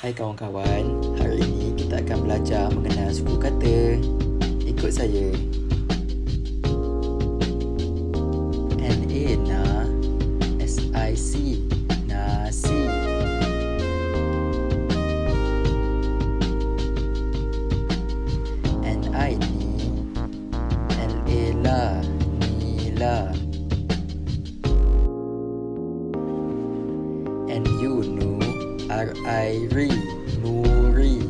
Hai kawan-kawan, hari ini kita akan belajar mengenal suku kata. Ikut saya. La, nila. N-U nu, R-I-Ri, nuri.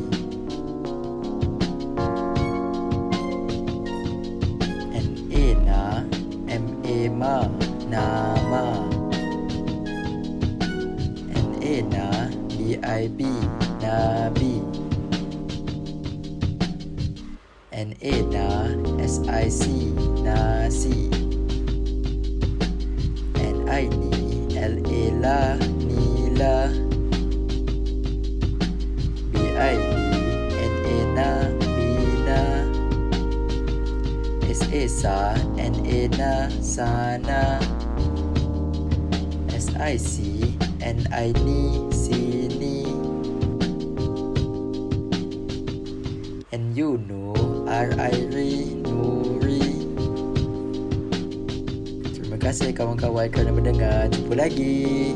N-A na, M-A ma, nama. N-A na, B-I-B, nabi. N-A na, S-I-C, nasi. N-I ni, L-A la, S-A sa, N-A na, sana. S-I-C, N-I ni, sini. N-U nu, R-I-Ri, nuri. Terima kasih kawan-kawan kerana mendengar. Jumpa lagi.